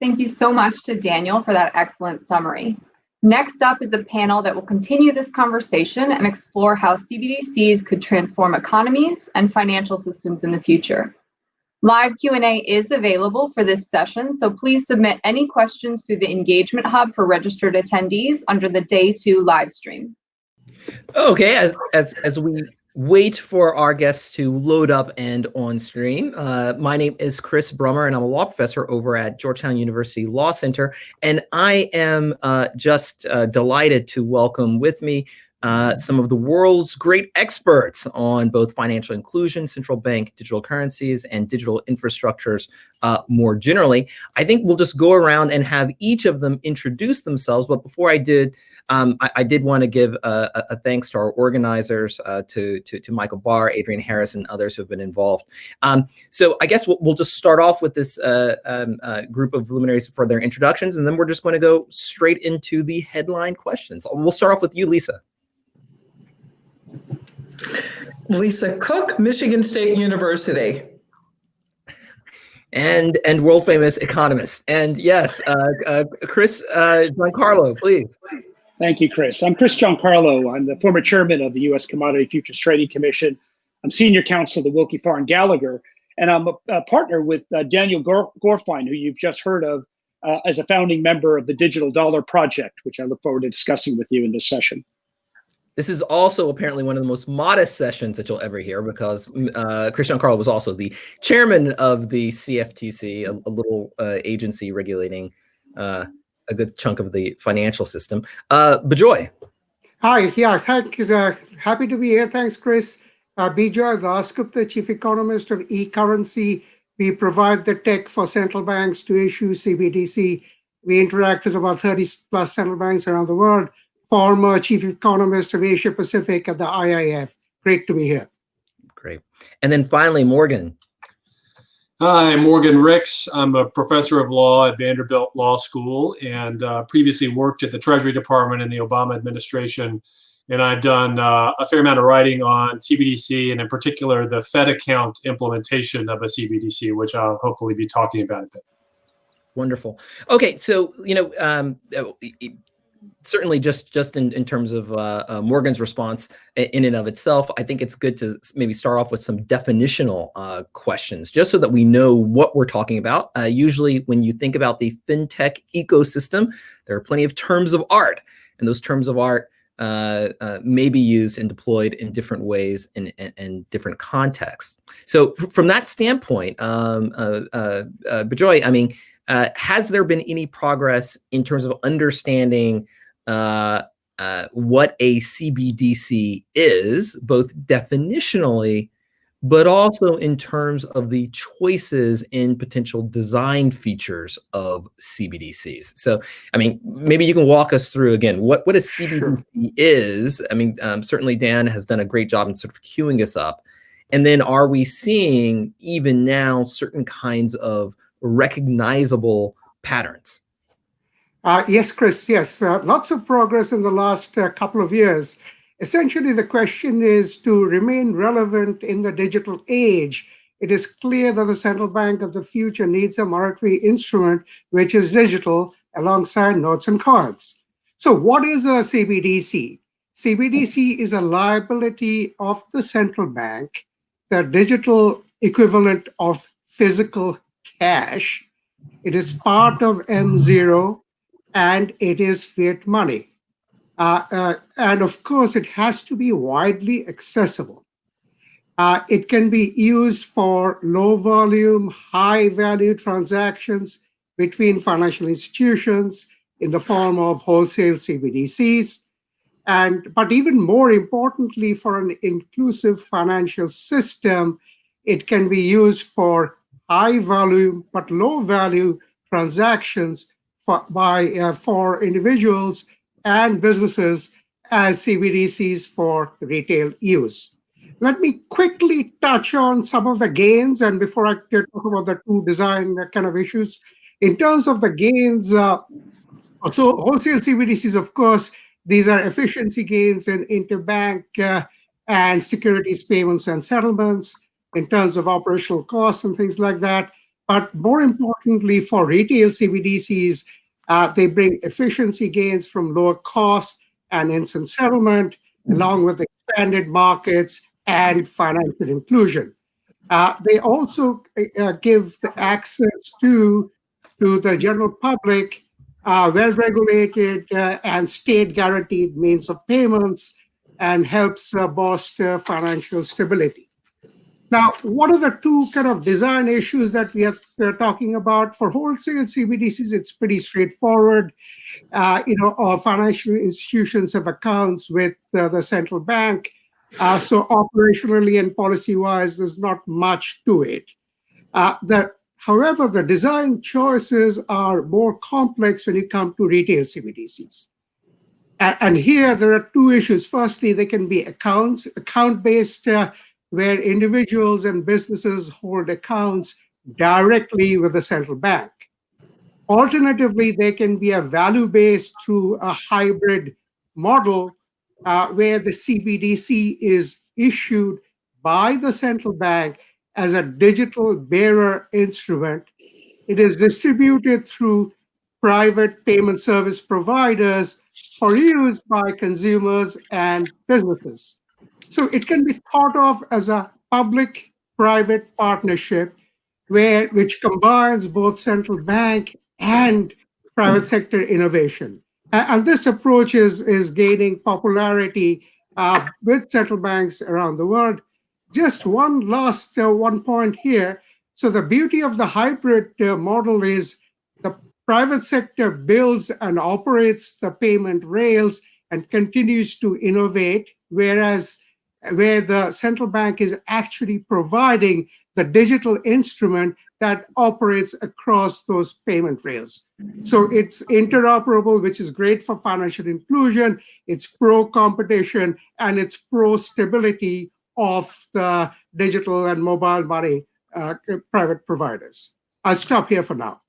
Thank you so much to Daniel for that excellent summary. Next up is a panel that will continue this conversation and explore how CBDCs could transform economies and financial systems in the future. Live Q&A is available for this session, so please submit any questions through the Engagement Hub for registered attendees under the Day 2 live stream. Okay, as, as, as we wait for our guests to load up and on stream. Uh, my name is Chris Brummer, and I'm a law professor over at Georgetown University Law Center. And I am uh, just uh, delighted to welcome with me uh, some of the world's great experts on both financial inclusion, central bank digital currencies, and digital infrastructures uh, more generally. I think we'll just go around and have each of them introduce themselves. But before I did, um, I, I, did want to give a, a, thanks to our organizers, uh, to, to, to, Michael Barr, Adrienne Harris, and others who have been involved. Um, so I guess we'll, we'll, just start off with this uh, um, uh, group of luminaries for their introductions, and then we're just going to go straight into the headline questions. We'll start off with you, Lisa. Lisa Cook, Michigan State University. And and world famous economist. And yes, uh, uh, Chris uh, Giancarlo, please. Thank you, Chris. I'm Chris Giancarlo. I'm the former chairman of the U.S. Commodity Futures Trading Commission. I'm senior counsel to Willkie Farr and Gallagher, and I'm a, a partner with uh, Daniel Gorfine, who you've just heard of uh, as a founding member of the Digital Dollar Project, which I look forward to discussing with you in this session. This is also apparently one of the most modest sessions that you'll ever hear because mm, uh, Chris Giancarlo was also the chairman of the CFTC, a, a little uh, agency regulating uh, a good chunk of the financial system. Uh, Bejoy. Hi, yeah, thank uh, happy to be here. Thanks, Chris. Uh, Bejoy Dasgupta, Chief Economist of eCurrency. We provide the tech for central banks to issue CBDC. We interact with about 30 plus central banks around the world former chief economist of Asia Pacific at the IIF. Great to be here. Great. And then finally, Morgan. Hi, I'm Morgan Ricks. I'm a professor of law at Vanderbilt Law School and uh, previously worked at the Treasury Department in the Obama administration. And I've done uh, a fair amount of writing on CBDC and in particular the Fed account implementation of a CBDC, which I'll hopefully be talking about a bit. Wonderful. Okay, so you know, um, certainly just just in, in terms of uh, uh, Morgan's response in and of itself, I think it's good to maybe start off with some definitional uh, questions, just so that we know what we're talking about. Uh, usually when you think about the fintech ecosystem, there are plenty of terms of art, and those terms of art uh, uh, may be used and deployed in different ways in, in, in different contexts. So from that standpoint, um, Bejoy, I mean, has there been any progress in terms of understanding uh, uh, what a CBDC is, both definitionally, but also in terms of the choices in potential design features of CBDCs. So, I mean, maybe you can walk us through again what what a CBDC sure. is. I mean, um, certainly Dan has done a great job in sort of queuing us up. And then, are we seeing even now certain kinds of recognizable patterns? Uh, yes, Chris, yes. Uh, lots of progress in the last uh, couple of years. Essentially, the question is to remain relevant in the digital age. It is clear that the central bank of the future needs a monetary instrument which is digital alongside notes and cards. So what is a CBDC? CBDC is a liability of the central bank, the digital equivalent of physical cash. It is part of M0 and it is fiat money. Uh, uh, and of course, it has to be widely accessible. Uh, it can be used for low volume, high value transactions between financial institutions in the form of wholesale CBDCs. And, but even more importantly, for an inclusive financial system, it can be used for high volume but low value transactions for, by, uh, for individuals and businesses as CBDCs for retail use. Let me quickly touch on some of the gains and before I talk about the two design kind of issues. In terms of the gains, uh, so wholesale CBDCs, of course, these are efficiency gains in interbank uh, and securities payments and settlements in terms of operational costs and things like that. But more importantly, for retail CBDCs, uh, they bring efficiency gains from lower costs and instant settlement, along with expanded markets and financial inclusion. Uh, they also uh, give the access to, to the general public uh, well-regulated uh, and state-guaranteed means of payments and helps uh, bolster financial stability. Now, what are the two kind of design issues that we are talking about? For wholesale CBDCs, it's pretty straightforward. Uh, you know, our financial institutions have accounts with uh, the central bank. Uh, so operationally and policy-wise, there's not much to it. Uh, the, however, the design choices are more complex when you come to retail CBDCs. And, here there are two issues. Firstly, they can be accounts, account-based uh, where individuals and businesses hold accounts directly with the central bank. Alternatively, they can be a value-based through a hybrid model uh, where the CBDC is issued by the central bank as a digital bearer instrument. It is distributed through private payment service providers for use by consumers and businesses. So it can be thought of as a public-private partnership where which combines both central bank and private sector innovation. And this approach is, is gaining popularity uh, with central banks around the world. Just one last uh, one point here. So the beauty of the hybrid uh, model is the private sector builds and operates the payment rails and continues to innovate, whereas where the central bank is actually providing the digital instrument that operates across those payment rails. So it's interoperable, which is great for financial inclusion, it's pro-competition, and it's pro-stability of the digital and mobile money uh, private providers. I'll stop here for now.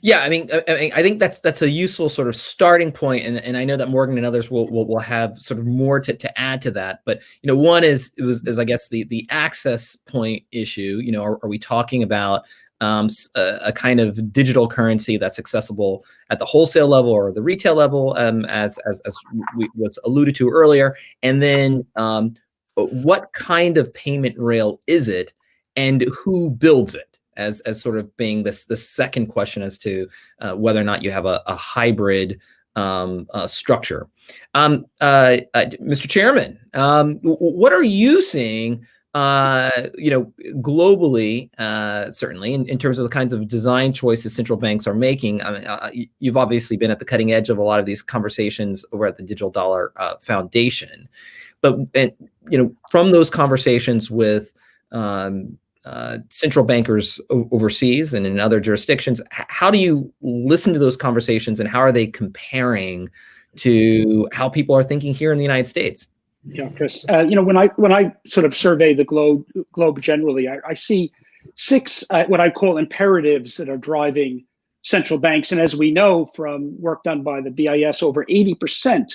Yeah, I mean, I, I, think that's that's a useful sort of starting point, and and I know that Morgan and others will will, will have sort of more to, to add to that. But you know, one is it was is I guess the the access point issue. You know, are, are we talking about um, a, a, kind of digital currency that's accessible at the wholesale level or the retail level, um, as as as we, was alluded to earlier, and then um, what kind of payment rail is it, and who builds it? As as sort of being this the second question as to uh, whether or not you have a, a hybrid um, uh, structure. Um, uh, uh Mr. Chairman, um, what are you seeing? Uh, you know, globally, uh, certainly in, in terms of the kinds of design choices central banks are making. I mean, you've obviously been at the cutting edge of a lot of these conversations over at the Digital Dollar Foundation, but and, you know, from those conversations with um, uh, central bankers overseas and in other jurisdictions. how do you listen to those conversations and how are they comparing to how people are thinking here in the United States? Yeah, Chris. Uh, you know, when I when I sort of survey the globe globe generally, I, I see six uh, what I call imperatives that are driving central banks. And as we know from work done by the BIS, over 80%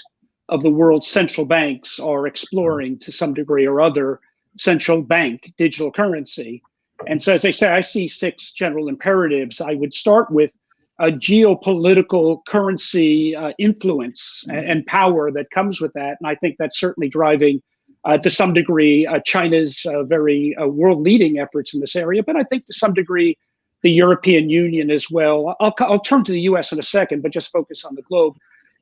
of the world's central banks are exploring to some degree or other central bank digital currency. And so, as I say, I see six general imperatives. I would start with a geopolitical currency uh, influence and, and, power that comes with that. And I think that's certainly driving, uh, to some degree, uh, China's uh, very uh, world leading efforts in this area. But I think to some degree, the European Union as well. I'll, I'll turn to the US in a second, but just focus on the globe.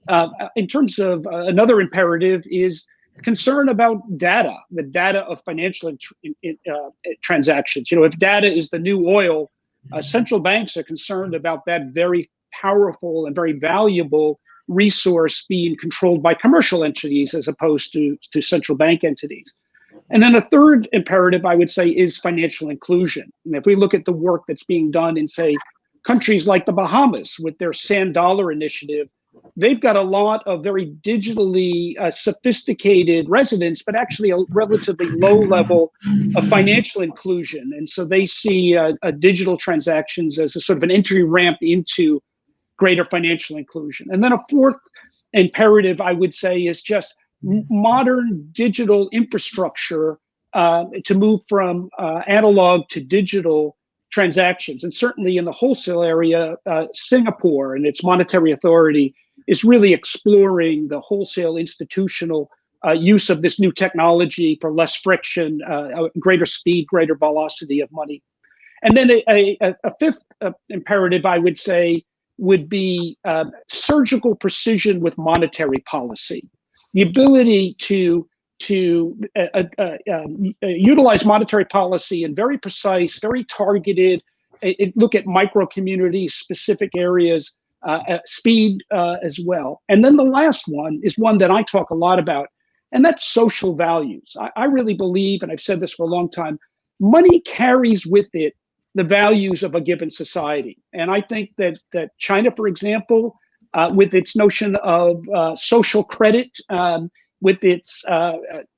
Uh, in terms of another imperative is concern about data, the data of financial uh, transactions. You know, if data is the new oil, uh, central banks are concerned about that very powerful and very valuable resource being controlled by commercial entities as opposed to, to central bank entities. And then a third imperative, I would say, is financial inclusion. And if we look at the work that's being done in, say, countries like the Bahamas with their sand dollar initiative, they've got a lot of very digitally uh, sophisticated residents, but actually a relatively low level of financial inclusion. And so they see uh, uh, digital transactions as a sort of an entry ramp into greater financial inclusion. And then a fourth imperative, I would say, is just modern digital infrastructure uh, to move from uh, analog to digital transactions. And certainly in the wholesale area, uh, Singapore and its monetary authority is really exploring the wholesale institutional uh, use of this new technology for less friction, uh, greater speed, greater velocity of money. And then a, a, a fifth uh, imperative, I would say, would be uh, surgical precision with monetary policy. The ability to to uh, uh, um, utilize monetary policy in very precise, very targeted, look at micro communities, specific areas, speed as well. And then the last one is one that I talk a lot about, and that's social values. I, I really believe, and I've said this for a long time, money carries with it the values of a given society. And I think that that China, for example, uh, with its notion of uh, social credit, um, with its uh,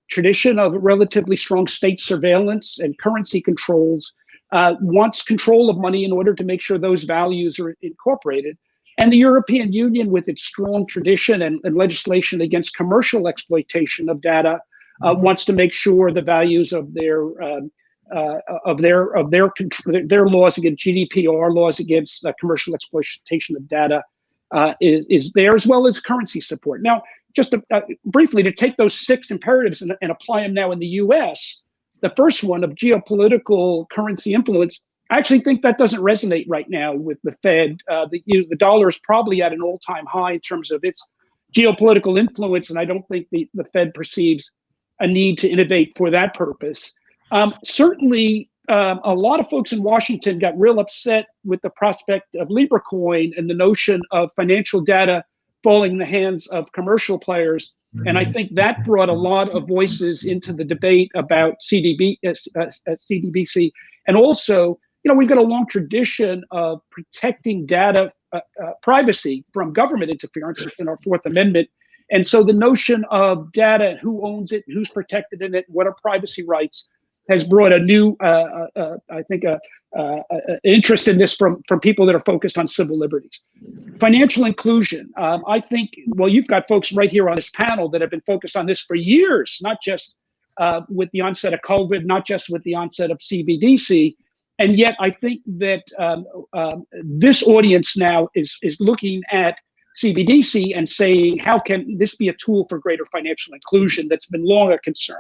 tradition of relatively strong state surveillance and currency controls, uh, wants control of money in order to make sure those values are incorporated. And the European Union, with its strong tradition and, and legislation against commercial exploitation of data, uh, wants to make sure the values of their um, uh, of their of their their laws against GDPR laws against uh, commercial exploitation of data uh, is, is there as well as currency support. Now, just to, uh, briefly to take those six imperatives and, and apply them now in the U.S. The first one of geopolitical currency influence, I actually think that doesn't resonate right now with the Fed. Uh, the you know, the dollar is probably at an all-time high in terms of its geopolitical influence, and I don't think the, the Fed perceives a need to innovate for that purpose. Um, certainly, um, a lot of folks in Washington got real upset with the prospect of Libra coin and the notion of financial data falling in the hands of commercial players. And I think that brought a lot of voices into the debate about CDB, uh, uh, CDBC. And also, you know, we've got a long tradition of protecting data uh, uh, privacy from government interference in our Fourth Amendment. And so the notion of data, who owns it, who's protected in it, what are privacy rights, has brought a new, uh, uh, uh I think, a, uh, interest in this from from people that are focused on civil liberties. Financial inclusion. Um, I think. Well, you've got folks right here on this panel that have been focused on this for years, not just with the onset of COVID, not just with the onset of CBDC. And yet, I think that um, um, this audience now is is looking at CBDC and saying, how can this be a tool for greater financial inclusion that's been long a concern?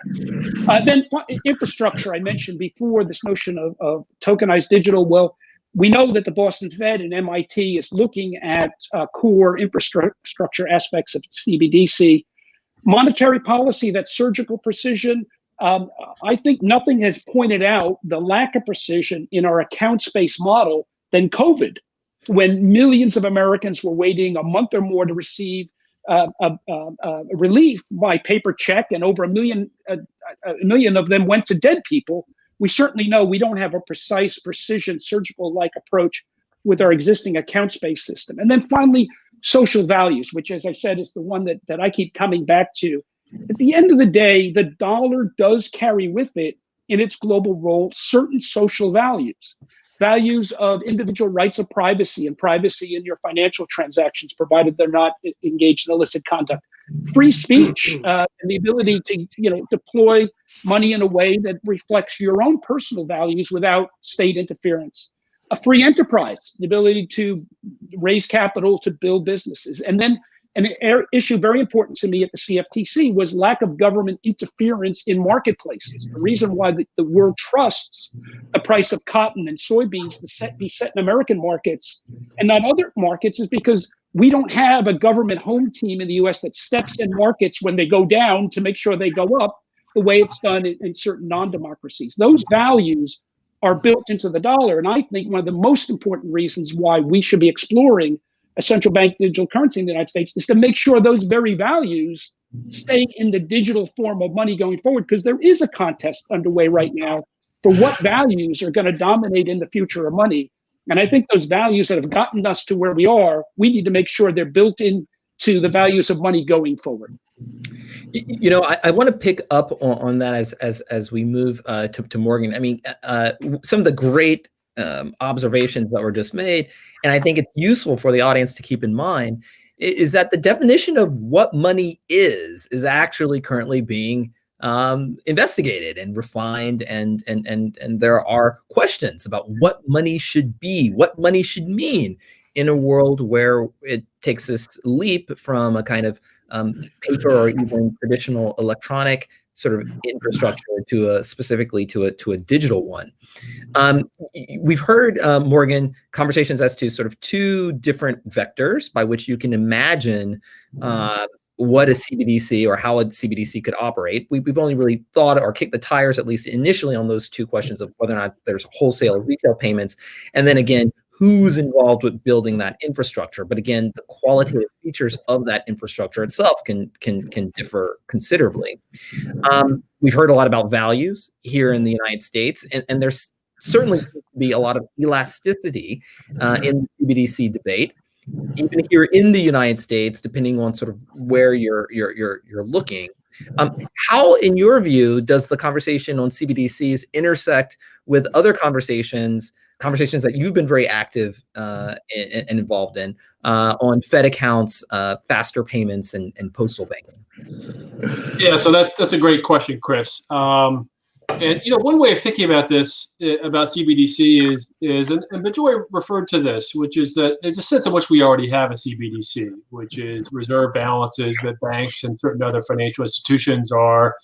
Uh, then infrastructure, I mentioned before, this notion of, of tokenized digital. Well, we know that the Boston Fed and MIT is looking at uh, core infrastructure aspects of CBDC. Monetary policy, that surgical precision, um, I think nothing has pointed out the lack of precision in our accounts-based model than COVID when millions of Americans were waiting a month or more to receive uh, relief by paper check, and over a million, a, a million of them went to dead people. We certainly know we don't have a precise, precision, surgical-like approach with our existing accounts-based system. And then finally, social values, which, as I said, is the one that, that I keep coming back to. At the end of the day, the dollar does carry with it in its global role certain social values values of individual rights of privacy and privacy in your financial transactions, provided they're not engaged in illicit conduct. Free speech uh, and the ability to, you know, deploy money in a way that reflects your own personal values without state interference. A free enterprise, the ability to raise capital to build businesses, and then an er, issue very important to me at the CFTC was lack of government interference in marketplaces. The reason why the, the world trusts the price of cotton and soybeans to set, be set in American markets and not other markets is because we don't have a government home team in the US that steps in markets when they go down to make sure they go up the way it's done in, in certain non-democracies. Those values are built into the dollar. And I think one of the most important reasons why we should be exploring a central bank digital currency in the United States is to make sure those very values stay in the digital form of money going forward, because there is a contest underway right now for what values are going to dominate in the future of money. And I think those values that have gotten us to where we are, we need to make sure they're built into the values of money going forward. You know, I, I want to pick up on, on, that as as as we move uh, to, to Morgan. I mean, uh, some of the great um, observations that were just made, and I think it's useful for the audience to keep in mind, is that the definition of what money is, is actually currently being um, investigated and refined, and and and and there are questions about what money should be, what money should mean in a world where it takes this leap from a kind of um, paper or even traditional electronic sort of infrastructure to a specifically to a to a digital one. Um, we've heard uh, Morgan conversations as to sort of two different vectors by which you can imagine uh, what a CBDC or how a CBDC could operate. We, have only really thought or kicked the tires, at least initially, on those two questions of whether or not there's wholesale retail payments, and then again, who's involved with building that infrastructure. But again, the qualitative features of that infrastructure itself can can can differ considerably. Um, we've heard a lot about values here in the United States, and, and there's certainly be a lot of elasticity uh, in the CBDC debate even here in the United States, depending on sort of where you're you're you're you're looking. Um, how, in your view, does the conversation on CBDCs intersect with other conversations, conversations that you've been very active uh, and, and, involved in uh, on Fed accounts, uh, faster payments, and, and postal banking? Yeah, so that, that's a great question, Chris. Um, and you know, one way of thinking about this, uh, about CBDC is is, and, and Bejoy referred to this, which is that there's a sense in which we already have a CBDC, which is reserve balances that banks and certain other financial institutions are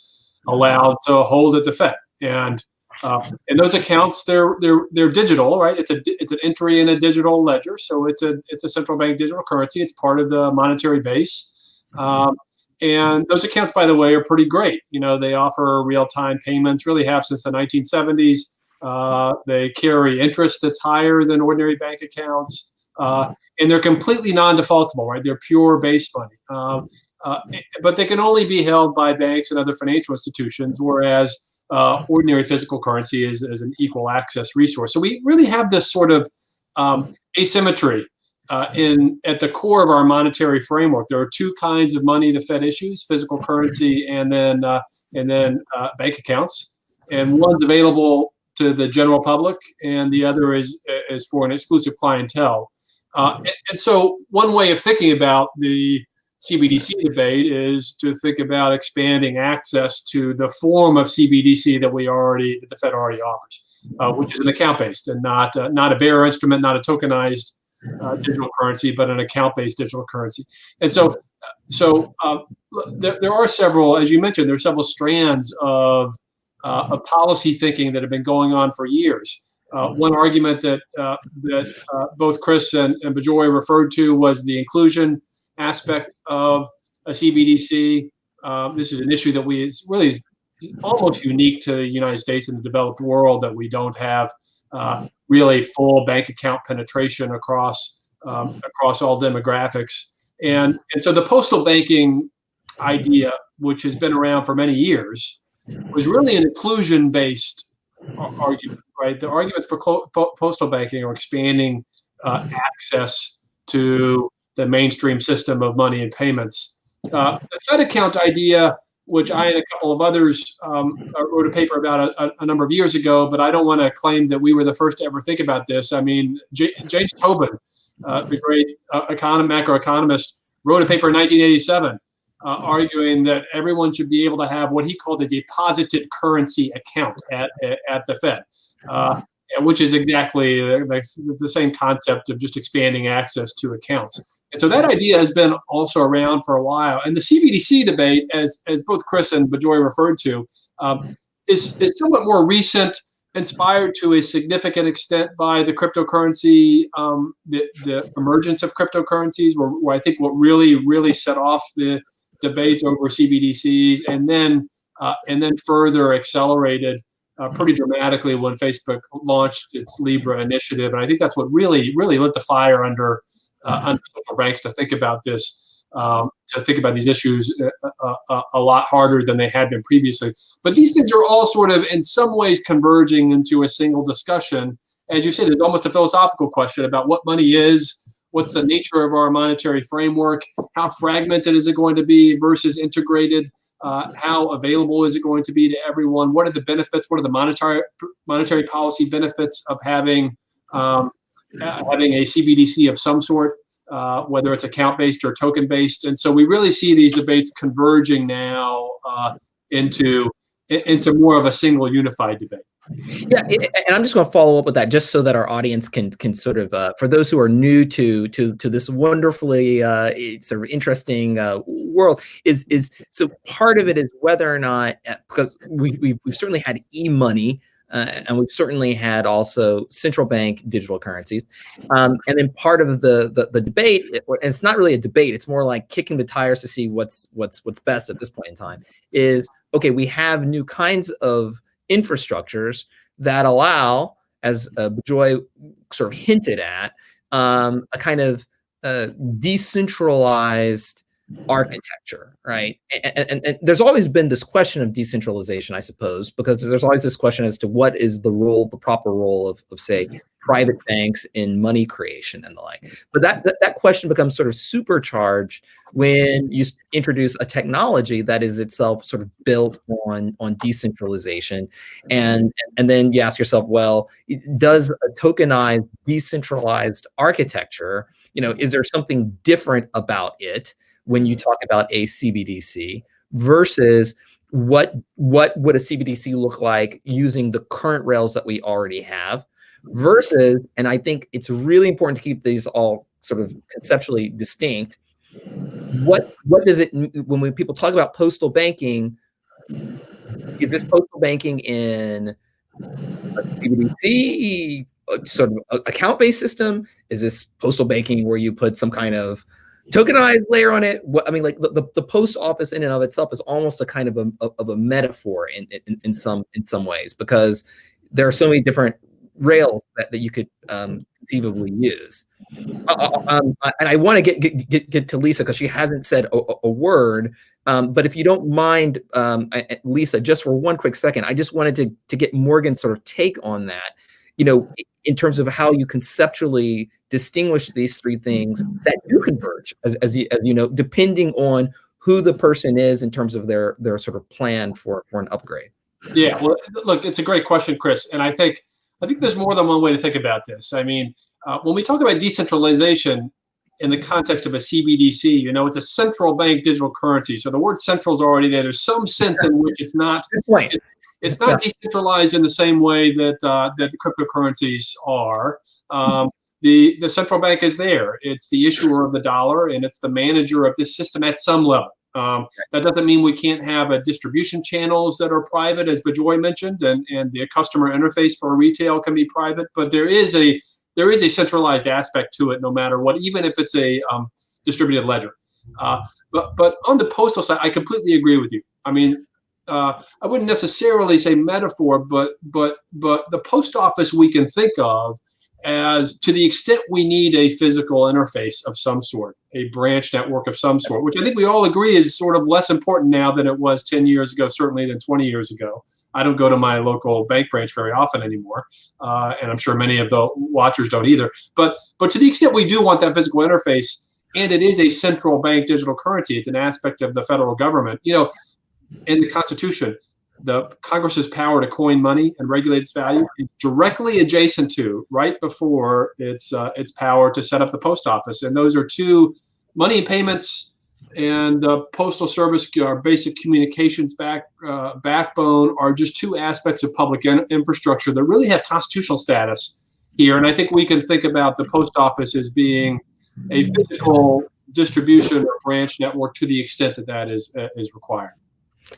allowed to hold at the Fed. And uh, and those accounts, they're they're they're digital, right? It's a it's an entry in a digital ledger, so it's a it's a central bank digital currency. It's part of the monetary base. Um, and those accounts, by the way, are pretty great. You know, they offer real-time payments, really have since the 1970s. Uh, they carry interest that's higher than ordinary bank accounts. Uh, and they're completely non-defaultable, right? They're pure base money. Um, uh, but they can only be held by banks and other financial institutions, whereas uh, ordinary physical currency is, is an equal access resource. So we really have this sort of um, asymmetry uh, in at the core of our monetary framework. There are two kinds of money the Fed issues: physical currency and then uh, and then uh, bank accounts. And one's available to the general public, and the other is is for an exclusive clientele. Uh, and, so, one way of thinking about the CBDC debate is to think about expanding access to the form of CBDC that we already that the Fed already offers, uh, which is an account based and not uh, not a bearer instrument, not a tokenized uh, digital currency, but an account-based digital currency. And so, so uh, there, there are several, as you mentioned, there are several strands of, uh, of policy thinking that have been going on for years. Uh, one argument that uh, that uh, both Chris and, and Bejoy referred to was the inclusion aspect of a CBDC. this is an issue that we it's really almost unique to the United States and the developed world that we don't have uh, really full bank account penetration across um, across all demographics. And and so the postal banking idea, which has been around for many years, was really an inclusion based argument. Right, the arguments for postal banking are expanding uh, access to the mainstream system of money and payments. Uh, the Fed account idea which I and a couple of others um, uh, wrote a paper about a, a, number of years ago, but I don't want to claim that we were the first to ever think about this. I mean, J James Tobin, uh, the great uh, econom macroeconomist, wrote a paper in 1987 uh, arguing that everyone should be able to have what he called a deposited currency account at, at, at the Fed. Uh, which is exactly the, the same concept of just expanding access to accounts. And so that idea has been also around for a while. And the CBDC debate, as, as both Chris and Bejoy referred to, um, is, is somewhat more recent, inspired to a significant extent by the cryptocurrency, um, the, the emergence of cryptocurrencies, where, where I think what really, really set off the debate over CBDCs, and then uh, and then further accelerated uh, pretty dramatically when Facebook launched its Libra initiative. And I think that's what really, really lit the fire under uh, under central banks to think about this, um, to think about these issues a, uh, a, uh, uh, a, lot harder than they had been previously. But these things are all sort of, in some ways, converging into a single discussion. As you say, there's almost a philosophical question about what money is, what's the nature of our monetary framework, how fragmented is it going to be versus integrated, uh, how available is it going to be to everyone? What are the benefits? What are the monetary monetary policy benefits of having um, having a CBDC of some sort, uh, whether it's account based or token based. And so we really see these debates converging now uh, into into more of a single unified debate. Yeah, and I'm just going to follow up with that, just so that our audience can can sort of, uh, for those who are new to to to this wonderfully uh, sort of interesting uh, world, is is so part of it is whether or not uh, because we we've, we've certainly had e-money. Uh, and we've certainly had also central bank digital currencies, um, and then part of the the, the debate. It, it's not really a debate; it's more like kicking the tires to see what's what's what's best at this point in time. Is okay, we have new kinds of infrastructures that allow, as uh, Joy sort of hinted at, um, a kind of uh, decentralized architecture, right? And, and, and, there's always been this question of decentralization, I suppose, because there's always this question as to what is the role, the proper role of, of say, mm-hmm. private banks in money creation and the like. But that, that, that question becomes sort of supercharged when you introduce a technology that is itself sort of built on, on decentralization. And, and then you ask yourself, well, does a tokenized, decentralized architecture, you know, is there something different about it? When you mm-hmm. talk about a CBDC versus what what would a CBDC look like using the current rails that we already have versus and I think it's really important to keep these all sort of conceptually distinct what what does it when we, people talk about postal banking is this postal banking in a CBDC uh, sort of account-based system? Is this postal banking where you put some kind of tokenized layer on it. I mean, like the, the, post office in and of itself is almost a kind of a, of a metaphor in, in, in some in some ways because there are so many different rails that, that you could um, conceivably use. Uh, uh um, and I want to get, get, get get to Lisa because she hasn't said a, a word. Um, but if you don't mind, um, Lisa, just for one quick second, I just wanted to to get Morgan's sort of take on that. You know, in terms of how you conceptually distinguish these three things that do converge, as, as, you, as you know, depending on who the person is in terms of their their sort of plan for for an upgrade. Yeah, well, look, it's a great question, Chris, and I think I think there's more than one way to think about this. I mean, uh, when we talk about decentralization in the context of a CBDC, you know, it's a central bank digital currency. So the word central is already there. There's some sense in which it's not it, it's not decentralized in the same way that uh, that cryptocurrencies are. Um, the the central bank is there. It's the issuer of the dollar, and it's the manager of this system at some level. Um, that doesn't mean we can't have a distribution channels that are private, as Bejoy mentioned, and and the customer interface for retail can be private. But there is a there is a centralized aspect to it, no matter what, even if it's a um, distributed ledger. Uh, but but on the postal side, I completely agree with you. I mean, uh, I wouldn't necessarily say metaphor, but but but the post office we can think of as to the extent we need a physical interface of some sort, a branch network of some sort, which I think we all agree is sort of less important now than it was 10 years ago, certainly than 20 years ago. I don't go to my local bank branch very often anymore, uh, and I'm sure many of the watchers don't either. But but to the extent we do want that physical interface, and it is a central bank digital currency, it's an aspect of the federal government. You know, in the Constitution, the Congress's power to coin money and regulate its value is directly adjacent to, right before its uh, its power to set up the post office, and those are two money payments and the postal service, our basic communications back uh, backbone, are just two aspects of public in infrastructure that really have constitutional status here. And I think we can think about the post office as being a physical distribution or branch network to the extent that that is uh, is required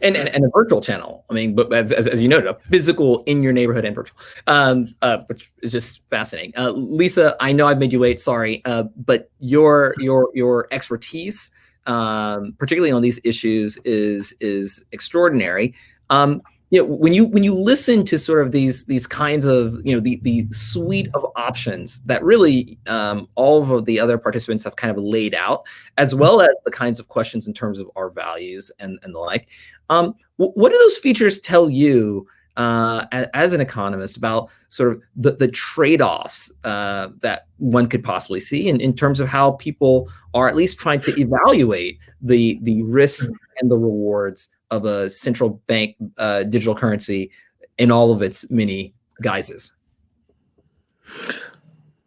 and, and, and a virtual channel. I mean, but as, as, as you noted, a physical in your neighborhood and virtual, um, uh, which is just fascinating. Uh, Lisa, I know I've made you wait. Sorry, uh, but your your your expertise, um, particularly on these issues, is is extraordinary. Um, you know, when you when you listen to sort of these these kinds of you know the the suite of options that really um, all of the other participants have kind of laid out, as well as the kinds of questions in terms of our values and and the like. Um, what do those features tell you uh, as an economist about sort of the, the trade-offs uh, that one could possibly see in, in terms of how people are at least trying to evaluate the, the risks and the rewards of a central bank uh, digital currency in all of its many guises?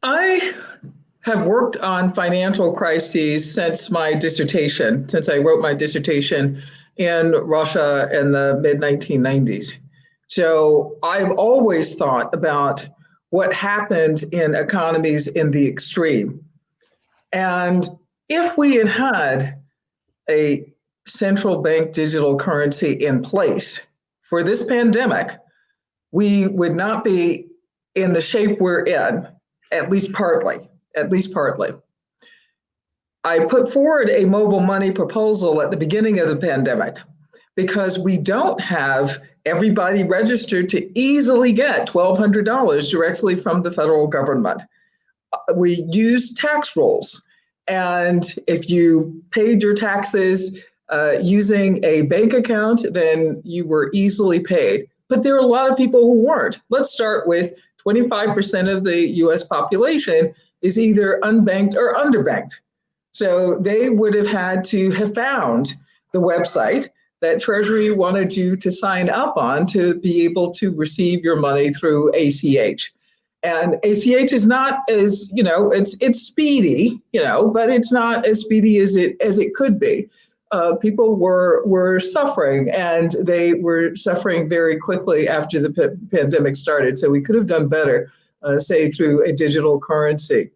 I have worked on financial crises since my dissertation, since I wrote my dissertation in Russia in the mid 1990s. So I've always thought about what happens in economies in the extreme. And if we had had a central bank digital currency in place for this pandemic, we would not be in the shape we're in, at least partly, at least partly. I put forward a mobile money proposal at the beginning of the pandemic because we don't have everybody registered to easily get $1,200 directly from the federal government. We use tax rolls. And if you paid your taxes uh, using a bank account, then you were easily paid. But there are a lot of people who weren't. Let's start with 25% of the US population is either unbanked or underbanked. So they would have had to have found the website that Treasury wanted you to sign up on to be able to receive your money through ACH. And ACH is not as, you know, it's it's speedy, you know, but it's not as speedy as it as it could be. Uh, people were were suffering, and they were suffering very quickly after the pandemic started. So we could have done better, uh, say through a digital currency.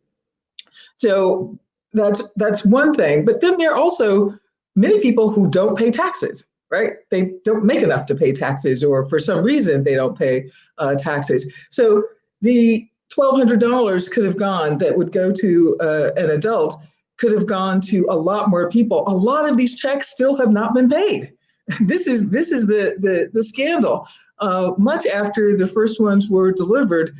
So that's that's one thing. But then there are also many people who don't pay taxes right? They don't make enough to pay taxes, or for some reason they don't pay uh, taxes. So the $1,200 could have gone that would go to uh, an adult could have gone to a lot more people. A lot of these checks still have not been paid. This is this is the the, the scandal. Uh, much after the first ones were delivered,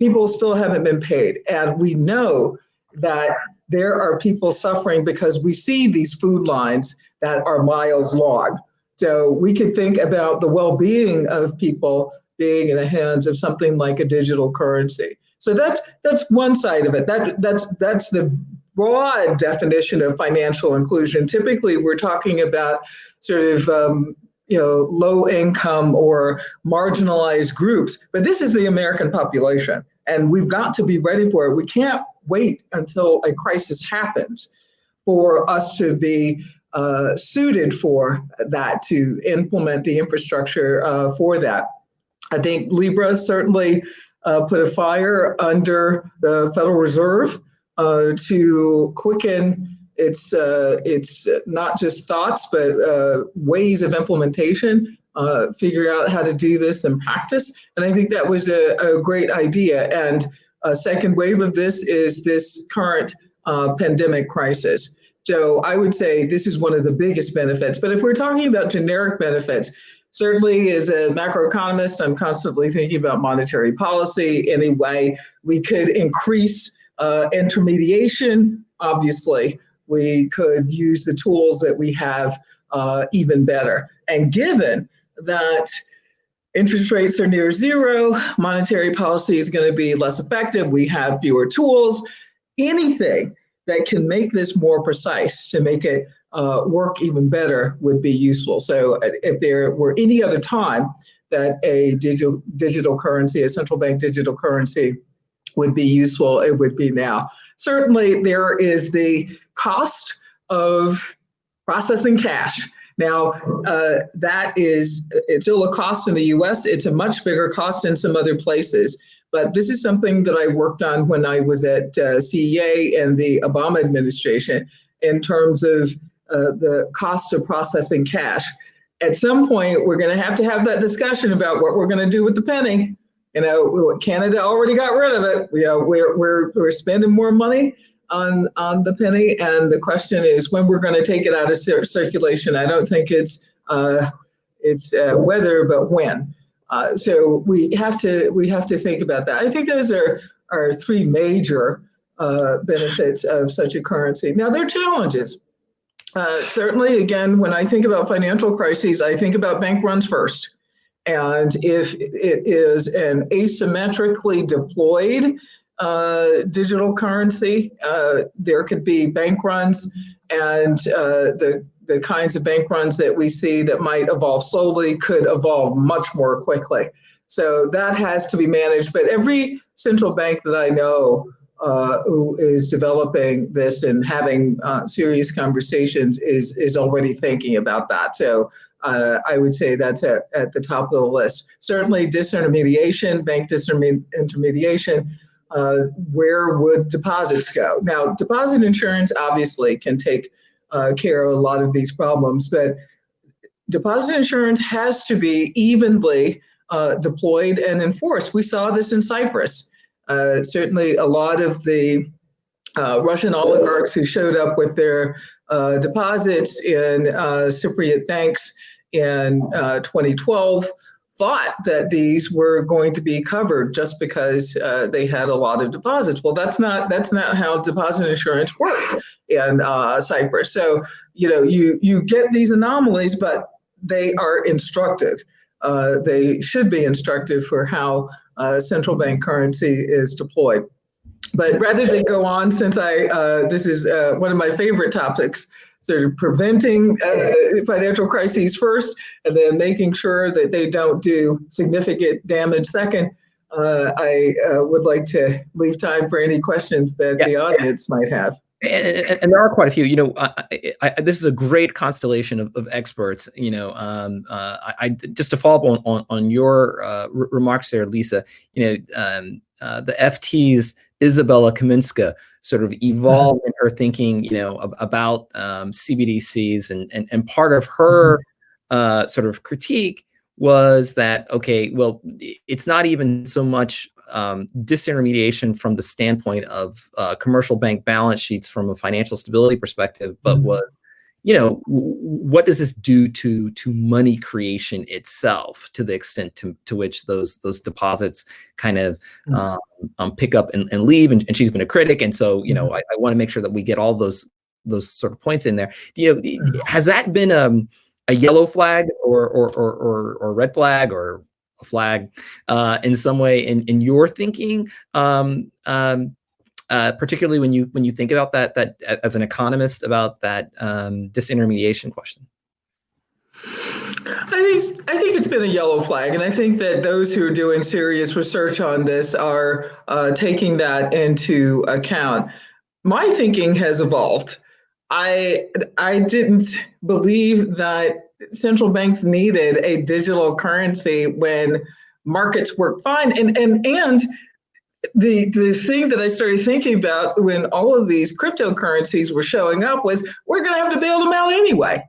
people still haven't been paid, and we know that there are people suffering because we see these food lines that are miles long. So we could think about the well-being of people being in the hands of something like a digital currency. So that's that's one side of it. That that's that's the broad definition of financial inclusion. Typically, we're talking about sort of um, you know low income or marginalized groups, but this is the American population, and we've got to be ready for it. We can't wait until a crisis happens for us to be uh, suited for that to implement the infrastructure uh, for that. I think Libra certainly uh, put a fire under the Federal Reserve uh, to quicken its uh, its not just thoughts but uh, ways of implementation. figure out how to do this in practice, and I think that was a, a great idea. And a second wave of this is this current pandemic crisis. So I would say this is one of the biggest benefits. But if we're talking about generic benefits, certainly as a macroeconomist, I'm constantly thinking about monetary policy. Anyway, we could increase uh, intermediation. Obviously, we could use the tools that we have uh, even better. And given that interest rates are near zero, monetary policy is going to be less effective, we have fewer tools, anything that can make this more precise to make it uh, work even better would be useful. So uh, if there were any other time that a digital digital currency, a central bank digital currency would be useful, it would be now. Certainly there is the cost of processing cash. Now, uh, that is, it's still a cost in the US. It's a much bigger cost in some other places. But this is something that I worked on when I was at uh, CEA and the Obama administration in terms of uh, the cost of processing cash. At some point, we're going to have to have that discussion about what we're going to do with the penny. You know, Canada already got rid of it. You know, we're, we're, we're spending more money on on the penny, and the question is when we're going to take it out of cir circulation. I don't think it's uh, it's uh, whether, but when. Uh, so we have to we have to think about that. I think those are are three major uh, benefits of such a currency. Now there are challenges. Uh, certainly, again, when I think about financial crises, I think about bank runs first. And if it is an asymmetrically deployed uh, digital currency, uh, there could be bank runs and uh, the the kinds of bank runs that we see that might evolve slowly could evolve much more quickly. So that has to be managed. But every central bank that I know uh, who is developing this and having uh, serious conversations is is already thinking about that. So uh, I would say that's at, at the top of the list. Certainly disintermediation, bank disintermediation, uh, where would deposits go? Now, deposit insurance obviously can take uh, care of a lot of these problems, but deposit insurance has to be evenly uh, deployed and enforced. We saw this in Cyprus. Uh, certainly, a lot of the uh, Russian oligarchs who showed up with their uh, deposits in Cypriot banks in 2012 thought that these were going to be covered just because uh, they had a lot of deposits. Well, that's not that's not how deposit insurance works in uh, Cyprus. So you know you you get these anomalies, but they are instructive. Uh, they should be instructive for how uh, central bank currency is deployed. But rather than go on, since I uh, this is uh, one of my favorite topics, sort of preventing uh, financial crises first, and then making sure that they don't do significant damage second. Uh, I uh, would like to leave time for any questions that yeah. the audience might have. And, and, there are quite a few. You know, I, I, this is a great constellation of, of experts. You know, um, uh, I, just to follow up on on, on your uh, remarks there, Lisa. You know, um, uh, the FT's Izabela Kaminska sort of evolved in her thinking, you know, about um, CBDCs, and, and and part of her uh, sort of critique was that okay, well, it's not even so much um, disintermediation from the standpoint of uh, commercial bank balance sheets from a financial stability perspective, but mm -hmm. was, you know, what does this do to to money creation itself, to the extent to, to which those those deposits kind of mm um, um, pick up and, and leave? And, and, she's been a critic, and so you know, mm-hmm. I, I want to make sure that we get all those those sort of points in there. You know, mm-hmm. has that been um, a yellow flag or or, or or or red flag or a flag uh, in some way in, in your thinking, um, um, uh, particularly when you when you think about that that as an economist about that um, disintermediation question? I think I think it's been a yellow flag, and I think that those who are doing serious research on this are uh, taking that into account. My thinking has evolved. I I didn't believe that central banks needed a digital currency when markets work fine. And and and the the thing that I started thinking about when all of these cryptocurrencies were showing up was we're going to have to bail them out anyway.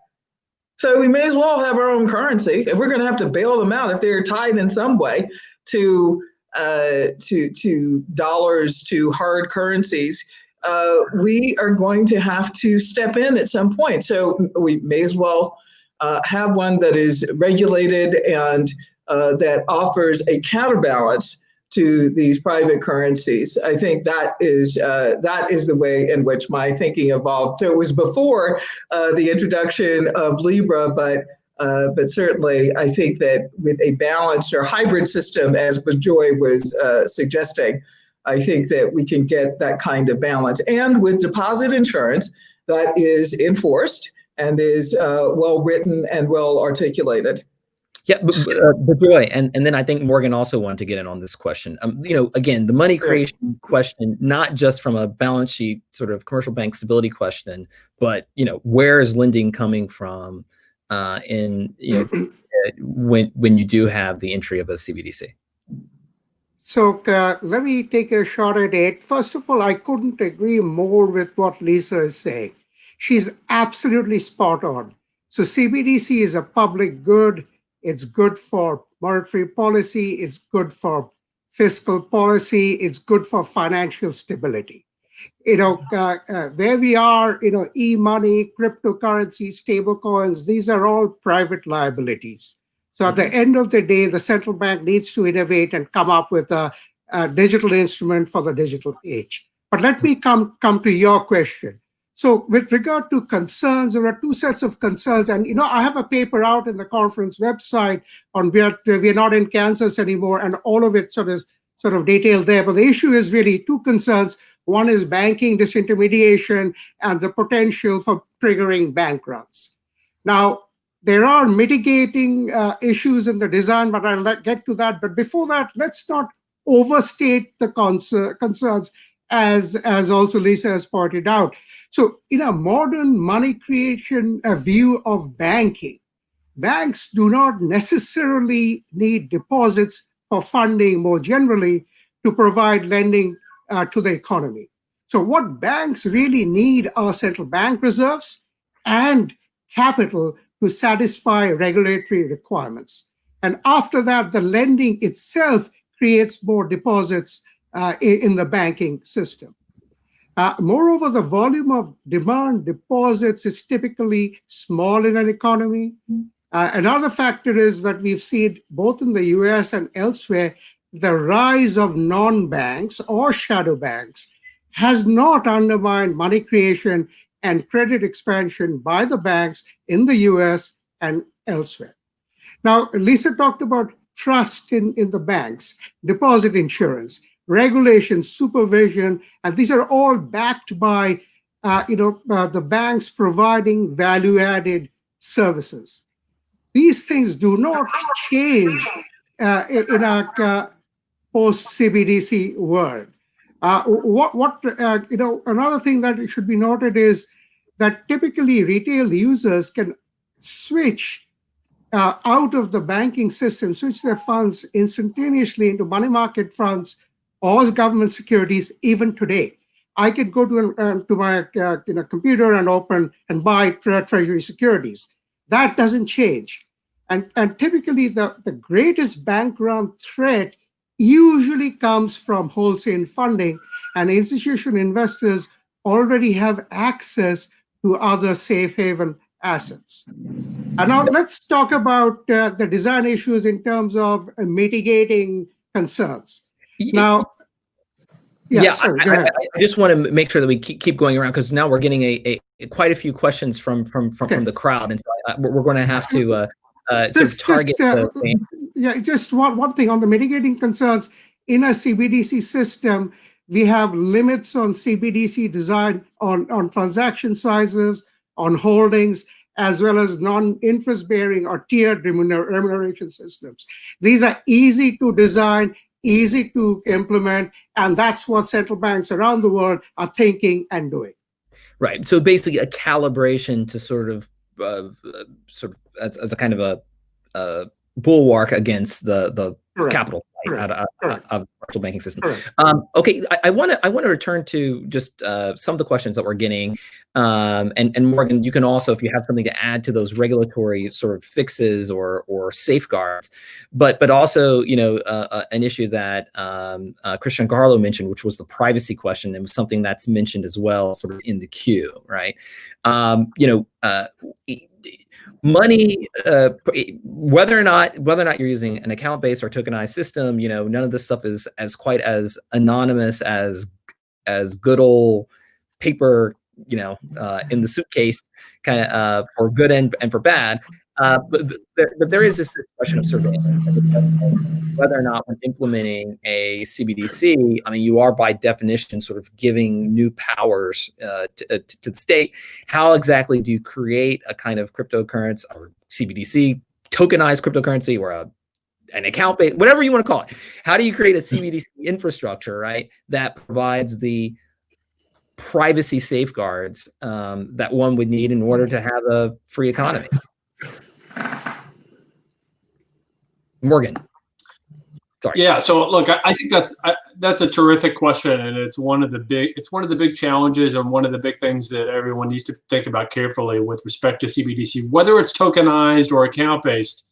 So we may as well have our own currency if we're going to have to bail them out if they're tied in some way to uh, to to dollars to hard currencies. Uh, we are going to have to step in at some point. So we may as well uh, have one that is regulated and uh, that offers a counterbalance to these private currencies. I think that is uh, that is the way in which my thinking evolved. So it was before uh, the introduction of Libra, but uh, but certainly I think that with a balanced or hybrid system, as Joy was uh, suggesting, I think that we can get that kind of balance. And with deposit insurance that is enforced and is uh, well written and well articulated. Yeah, but, uh, but Joy, and, and then I think Morgan also wanted to get in on this question. Um, you know, again, the money creation question, not just from a balance sheet sort of commercial bank stability question, but you know, where is lending coming from uh, in you know when when you do have the entry of a CBDC? So uh, let me take a shot at it. First of all, I couldn't agree more with what Lisa is saying. She's absolutely spot on. So CBDC is a public good. It's good for monetary policy. It's good for fiscal policy. It's good for financial stability. You know, uh, uh, where we are, you know, e-money, cryptocurrency, stablecoins, these are all private liabilities. So at the end of the day, the central bank needs to innovate and come up with a, a digital instrument for the digital age. But let me come, come to your question. So with regard to concerns, there are two sets of concerns. And, you know, I have a paper out in the conference website on where we're not in Kansas anymore, and all of it sort of, sort of detailed there. But the issue is really two concerns. One is banking disintermediation and the potential for triggering bank runs. Now, there are mitigating uh, issues in the design, but I'll get to that. But before that, let's not overstate the concerns as, as also Lisa has pointed out. So in a modern money creation uh, view of banking, banks do not necessarily need deposits for funding more generally to provide lending uh, to the economy. So what banks really need are central bank reserves and capital to satisfy regulatory requirements. And after that, the lending itself creates more deposits uh, in the banking system. Uh, moreover, the volume of demand deposits is typically small in an economy. Uh, another factor is that we've seen both in the US and elsewhere, the rise of non-banks or shadow banks has not undermined money creation and credit expansion by the banks in the US and elsewhere. Now, Lisa talked about trust in, in the banks, deposit insurance, regulation, supervision, and these are all backed by uh, you know, uh, the banks providing value-added services. These things do not change uh, in a uh, post-CBDC world. Uh, what, what uh, you know, another thing that should be noted is that typically retail users can switch out of the banking system, switch their funds instantaneously into money market funds or government securities even today. I could go to, uh, to my uh, you know, computer and open and buy tre treasury securities. That doesn't change. And, and typically the, the greatest bank run threat usually comes from wholesale funding and institutional investors already have access to other safe haven assets. And now let's talk about uh, the design issues in terms of mitigating concerns. Now, yeah, yeah sorry, I, I, I, just want to make sure that we keep, keep going around because now we're getting a, a, quite a few questions from from from, okay. from the crowd, and so I, we're, going to have to uh, uh, sort of target. Just, uh, yeah, just one one thing on the mitigating concerns in a CBDC system. We have limits on CBDC design on on transaction sizes, on holdings, as well as non-interest bearing or tiered remuneration systems. These are easy to design, easy to implement, and that's what central banks around the world are thinking and doing. Right. So basically, a calibration to sort of, uh, sort of as, as, a kind of a, a bulwark against the the Correct. capital out of, out of commercial banking system. Um, okay, I want to I want to return to just uh, some of the questions that we're getting, um, and and Morgan, you can also if you have something to add to those regulatory sort of fixes or or safeguards, but but also you know uh, uh, an issue that um, uh, Chris Giancarlo mentioned, which was the privacy question, and was something that's mentioned as well, sort of in the queue, right? Um, you know uh, money uh, whether or not whether or not you're using an account based or tokenized system you know none of this stuff is as quite as anonymous as as good old paper you know uh, in the suitcase kind of uh, for good and, and for bad uh, but, there, but there is this question of surveillance, whether or not when implementing a CBDC, I mean, you are by definition sort of giving new powers uh, to, uh, to, the state. How exactly do you create a kind of cryptocurrency or CBDC, tokenized cryptocurrency, or a an account based, whatever you want to call it. How do you create a CBDC infrastructure, right, that provides the privacy safeguards um, that one would need in order to have a free economy? Morgan. Sorry. Yeah. So look, I, I think that's I, that's a terrific question, and it's one of the big it's one of the big challenges and one of the big things that everyone needs to think about carefully with respect to CBDC, whether it's tokenized or account based.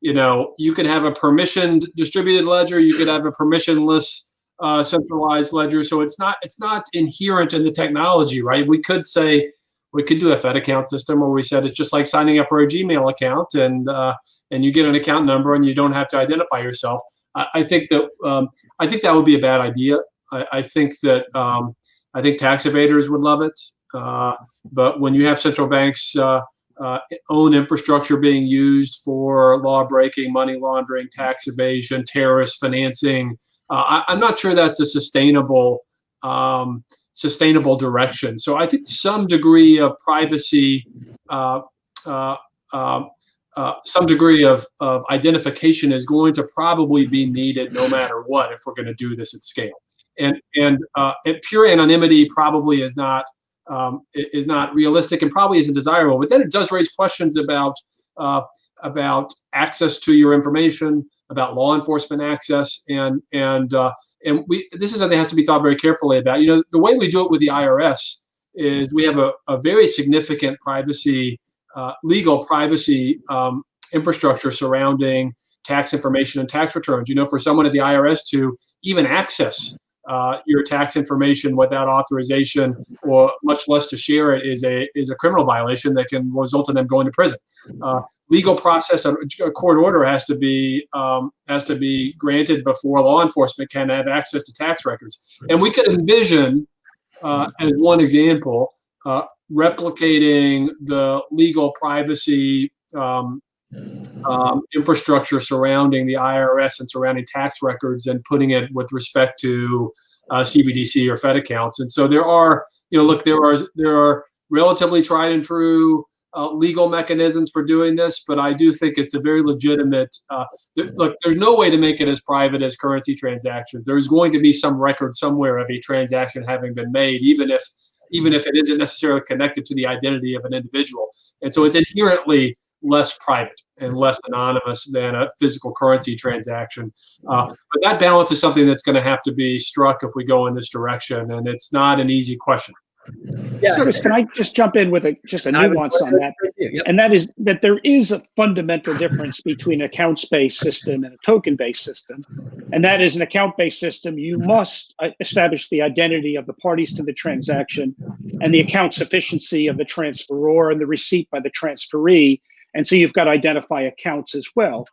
You know, you could have a permissioned distributed ledger, you could have a permissionless uh, centralized ledger. So it's not it's not inherent in the technology, right? We could say we could do a Fed account system where we said it's just like signing up for a Gmail account and uh, and you get an account number and you don't have to identify yourself. I, I think that um, I think that would be a bad idea. I, I think that um, I think tax evaders would love it, uh, but when you have central banks uh, uh own infrastructure being used for law breaking, money laundering, tax evasion, terrorist financing, uh, I, am not sure that's a sustainable. Um, sustainable direction. So I think some degree of privacy, uh, uh, um, uh, some degree of, of identification is going to probably be needed no matter what if we're going to do this at scale. and and, uh, and pure anonymity probably is not um, is not realistic and probably isn't desirable. But then it does raise questions about uh, about access to your information, about law enforcement access, and and uh, and we this is something that has to be thought very carefully about. You know, the way we do it with the IRS is we have a, a very significant privacy, uh, legal privacy um, infrastructure surrounding tax information and tax returns. You know, for someone at the IRS to even access uh, your tax information without authorization, or much less to share it, is a is a criminal violation that can result in them going to prison. Uh, legal process, a, a, court order has to be um, has to be granted before law enforcement can have access to tax records. And we could envision, uh, as one example, uh, replicating the legal privacy um, um, infrastructure surrounding the IRS and surrounding tax records and putting it with respect to uh, CBDC or Fed accounts. And so there are, you know, look, there are there are relatively tried and true uh, legal mechanisms for doing this, but I do think it's a very legitimate. Uh, th look, there's no way to make it as private as currency transactions. There's going to be some record somewhere of a transaction having been made, even if even if it isn't necessarily connected to the identity of an individual. And so it's inherently less private and less anonymous than a physical currency transaction. Uh, but that balance is something that's going to have to be struck if we go in this direction, and it's not an easy question. Yeah, Chris, can I just jump in with a just a nuance on that? Yep. And that is that there is a fundamental difference between an accounts-based system and a token-based system. And that is an account-based system, you must uh, establish the identity of the parties to the transaction and the account sufficiency of the transferor and the receipt by the transferee and so you've got to identify accounts as well.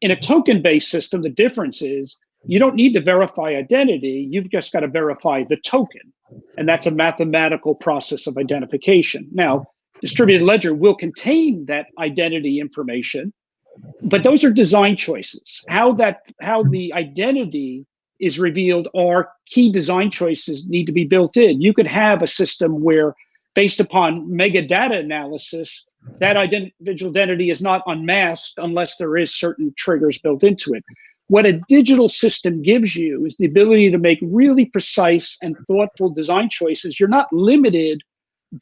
In a token-based system, the difference is you don't need to verify identity. You've just got to verify the token. And that's a mathematical process of identification. Now, distributed ledger will contain that identity information, but those are design choices. How that how the identity is revealed are key design choices need to be built in. You could have a system where based upon mega data analysis, that individual identity is not unmasked unless there is certain triggers built into it. What a digital system gives you is the ability to make really precise and thoughtful design choices. You're not limited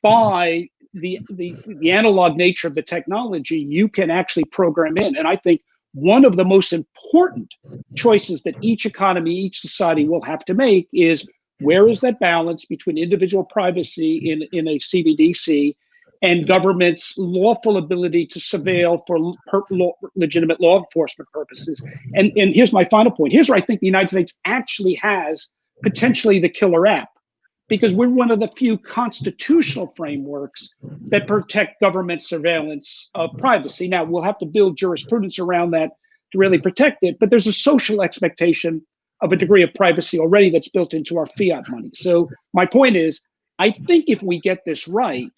by the, the, the analog nature of the technology. You can actually program in. And I think one of the most important choices that each economy, each society will have to make is where is that balance between individual privacy in, in a CBDC and government's lawful ability to surveil for law, legitimate law enforcement purposes. And, and here's my final point. Here's where I think the United States actually has potentially the killer app, because we're one of the few constitutional frameworks that protect government surveillance of privacy. Now, we'll have to build jurisprudence around that to really protect it, but there's a social expectation of a degree of privacy already that's built into our fiat money. So my point is, I think if we get this right,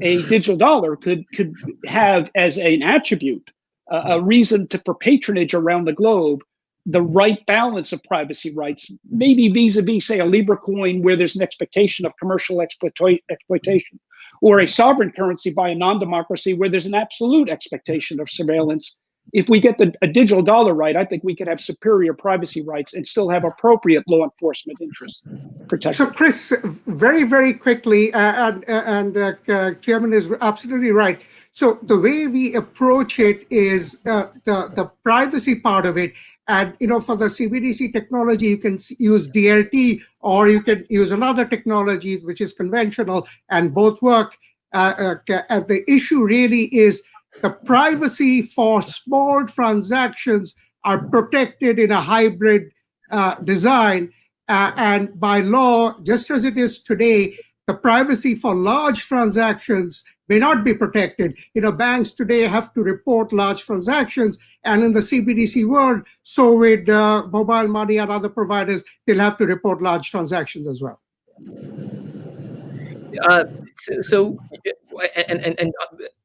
a digital dollar could could have as an attribute uh, a reason to for patronage around the globe the right balance of privacy rights, maybe vis-a-vis, say, a Libra coin where there's an expectation of commercial exploitation, or a sovereign currency by a non-democracy where there's an absolute expectation of surveillance if we get the a digital dollar right, I think we could have superior privacy rights and still have appropriate law enforcement interests protected. So, Chris, very, very quickly, uh, and, and uh, uh, Chairman is absolutely right. So the way we approach it is uh, the, the privacy part of it. And, you know, for the CBDC technology, you can use DLT or you can use another technology, which is conventional, and both work. Uh, uh, the issue really is the privacy for small transactions are protected in a hybrid uh, design. Uh, and by law, just as it is today, the privacy for large transactions may not be protected. You know, banks today have to report large transactions, and in the CBDC world, so with uh, mobile money and other providers, they'll have to report large transactions as well. Uh, so, so, and and and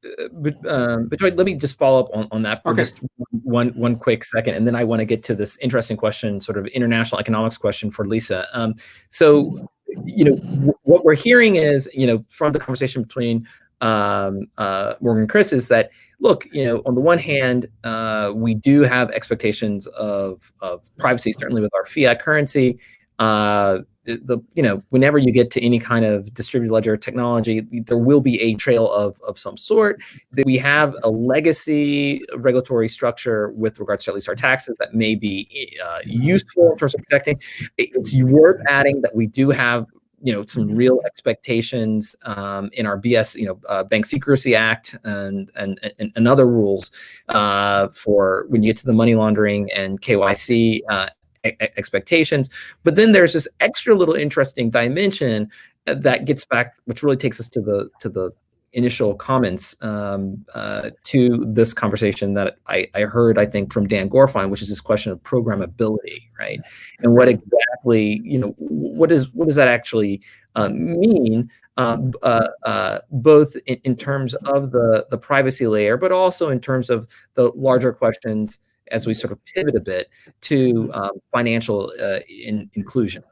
uh, but, um, but let me just follow up on, on that for okay. just one one quick second, and then I want to get to this interesting question, sort of international economics question for Lisa. Um, so, you know, what we're hearing is, you know, from the conversation between um, uh, Morgan and Chris is that look, you know, on the one hand, uh, we do have expectations of of privacy, certainly with our fiat currency. Uh, the you know whenever you get to any kind of distributed ledger technology there will be a trail of of some sort. That we have a legacy regulatory structure with regards to at least our taxes that may be uh, useful in terms of protecting. It's worth adding that we do have you know some real expectations um, in our BS, you know, uh, Bank Secrecy Act and and and, and other rules uh, for when you get to the money laundering and KYC uh, expectations. But then there's this extra little interesting dimension uh, that gets back, which really takes us to the to the initial comments um, uh, to this conversation that I, I, heard, I think, from Dan Gorfine, which is this question of programmability, right? And what exactly, you know, what is what does that actually uh, mean? Um, uh, uh, both in, in, terms of the the privacy layer, but also in terms of the larger questions as we sort of pivot a bit to um, financial uh, in, inclusion.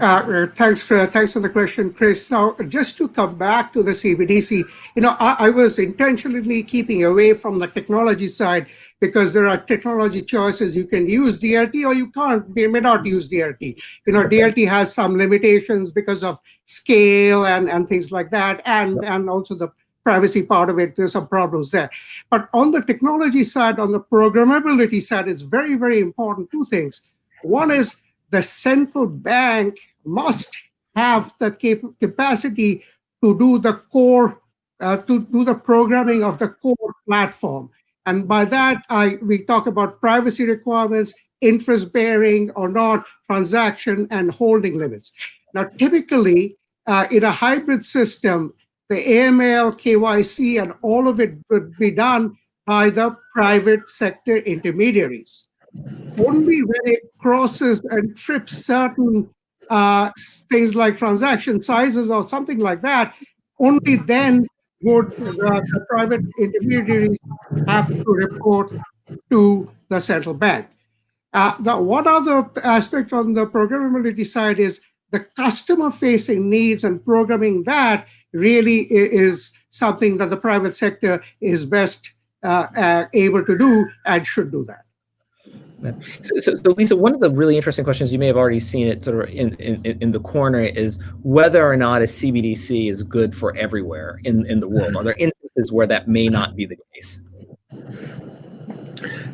Uh, uh, thanks, for, thanks for the question, Chris. Now, just to come back to the CBDC, you know, I, I, was intentionally keeping away from the technology side because there are technology choices. You can use DLT or you can't, you may not use DLT. You know, DLT has some limitations because of scale and, and things like that, and, and also the privacy part of it, there's some problems there. But on the technology side, on the programmability side, it's very, very important two things. One is the central bank must have the cap capacity to do the core, uh, to do the programming of the core platform. And by that, I we talk about privacy requirements, interest bearing or not, transaction and holding limits. Now, typically, uh, in a hybrid system, the AML, KYC, and all of it would be done by the private sector intermediaries. Only when it crosses and trips certain uh, things like transaction sizes or something like that, only then would the, the private intermediaries have to report to the central bank. Uh, the one other aspect on the programmability side is the customer facing needs and programming that really is something that the private sector is best uh, uh, able to do and should do that. So, so, so, Lisa, one of the really interesting questions you may have already seen it sort of in, in, in the corner is whether or not a CBDC is good for everywhere in, in the world. Are there instances where that may not be the case?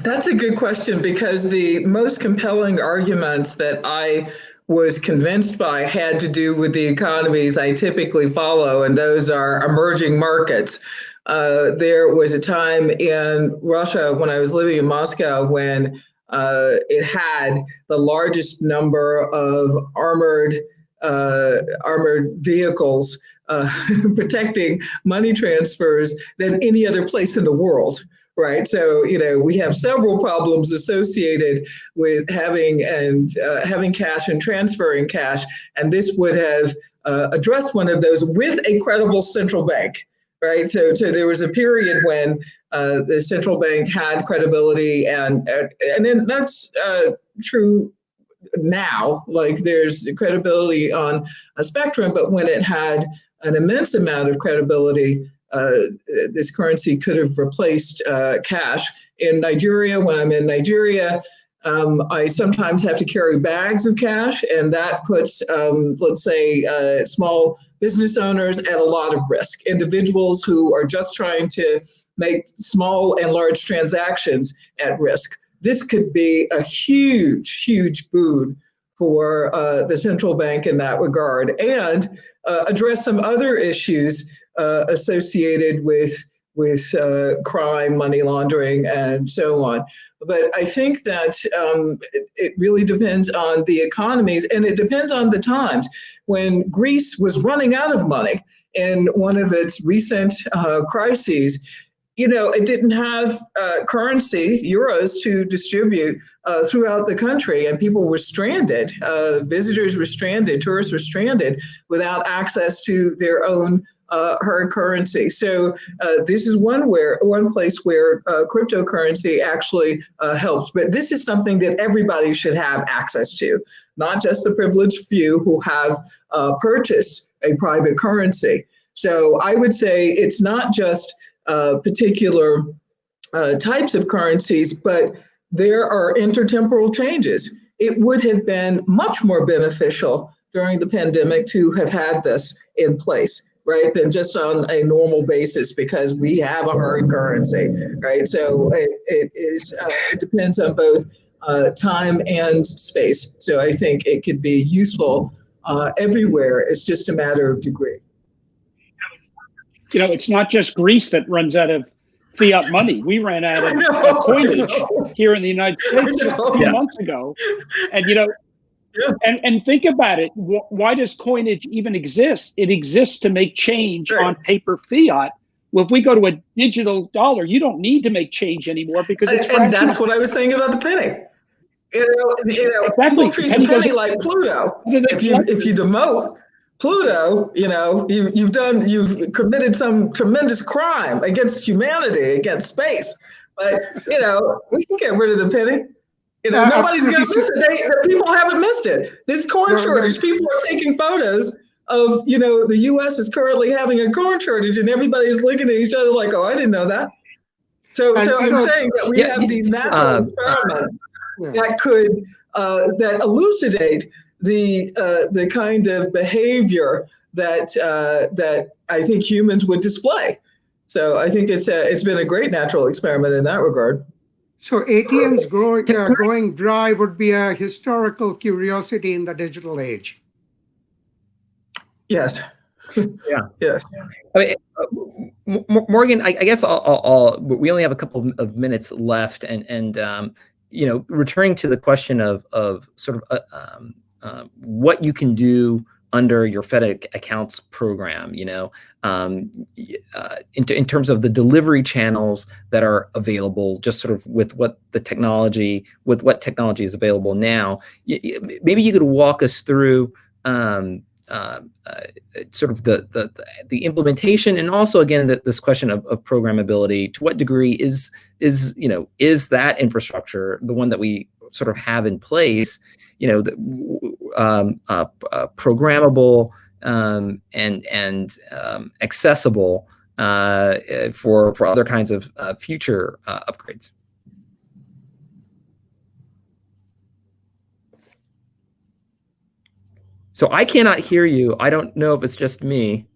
That's a good question because the most compelling arguments that I was convinced by had to do with the economies I typically follow, and those are emerging markets. Uh, there was a time in Russia when I was living in Moscow when uh, it had the largest number of armored uh, armored vehicles uh, protecting money transfers than any other place in the world right? So you know we have several problems associated with having and uh, having cash and transferring cash, and this would have uh, addressed one of those with a credible central bank, right? So, so there was a period when uh, the central bank had credibility, and and then that's uh, true now. Like there's credibility on a spectrum, but when it had an immense amount of credibility uh, this currency could have replaced uh, cash. In Nigeria, when I'm in Nigeria, um, I sometimes have to carry bags of cash, and that puts, um, let's say, uh, small business owners at a lot of risk. Individuals who are just trying to make small and large transactions at risk. This could be a huge, huge boon for uh, the central bank in that regard and uh, address some other issues uh, associated with with uh, crime, money laundering, and so on. But I think that um, it, it, really depends on the economies and it depends on the times. When Greece was running out of money in one of its recent uh, crises, you know, it didn't have uh, currency, euros, to distribute uh, throughout the country, and people were stranded. Uh, visitors were stranded, tourists were stranded without access to their own uh, currency. So uh, this is one where one place where uh, cryptocurrency actually uh, helps. But this is something that everybody should have access to, not just the privileged few who have uh, purchased a private currency. So I would say it's not just uh, particular types of currencies, but there are intertemporal changes it would have been much more beneficial during the pandemic to have had this in place, right, than just on a normal basis because we have a hard currency, right? So it, it is uh, it depends on both uh, time and space. So I think it could be useful uh, everywhere. It's just a matter of degree. You know, it's not just Greece that runs out of fiat money. We ran out of know, coinage here in the United States just a few Yeah. months ago. And, you know, Yeah. and, and think about it. Why does coinage even exist? It exists to make change Right. on paper fiat. Well, if we go to a digital dollar, you don't need to make change anymore because it's And, and that's what I was saying about the penny. You know, you know, Exactly. people treat the Penny penny like Pluto. If you if you demote Pluto, you know, you you've done you've committed some tremendous crime against humanity, against space. But you know, we can get rid of the penny. You know, Uh, nobody's gonna miss it. They, the people haven't missed it. This corn No, no. shortage, people are taking photos of, you know, the US is currently having a corn shortage and everybody's looking at each other like, oh, I didn't know that. So And, so I'm know, saying that we yeah, have these natural uh, experiments Yeah. that could uh, that elucidate the uh, the kind of behavior that uh, that I think humans would display. So I think it's a, it's been a great natural experiment in that regard. So ATMs growing, uh, going dry would be a historical curiosity in the digital age. Yes. Yeah. Yes. I mean, uh, M- M- Morgan, I, I guess I'll, I'll, I'll, we only have a couple of minutes left, and and um, you know, returning to the question of of sort of uh, um, uh, what you can do under your Fed accounts program, you know, um, uh, in, in terms of the delivery channels that are available, just sort of with what the technology, with what technology is available now. Maybe you could walk us through. Um, uh, uh, sort of the, the the implementation and also again this question of, of programmability to what degree is is you know is that infrastructure the one that we sort of have in place you know the, um, uh, uh, programmable um, and and um, accessible uh, uh, for for other kinds of uh, future uh, upgrades so I cannot hear you. I don't know if it's just me.